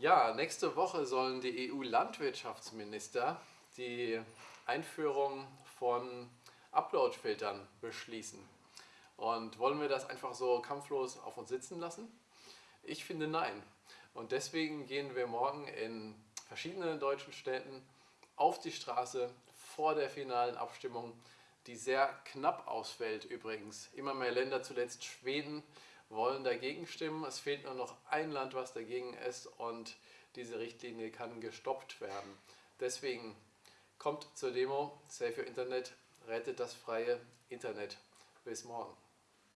Ja, nächste Woche sollen die EU-Landwirtschaftsminister die Einführung von Upload-Filtern beschließen. Und wollen wir das einfach so kampflos auf uns sitzen lassen? Ich finde nein. Und deswegen gehen wir morgen in verschiedenen deutschen Städten auf die Straße vor der finalen Abstimmung, die sehr knapp ausfällt übrigens. Immer mehr Länder, zuletzt Schweden, wollen dagegen stimmen. Es fehlt nur noch ein Land, was dagegen ist und diese Richtlinie kann gestoppt werden. Deswegen kommt zur Demo, Save Your Internet, rettet das freie Internet. Bis morgen.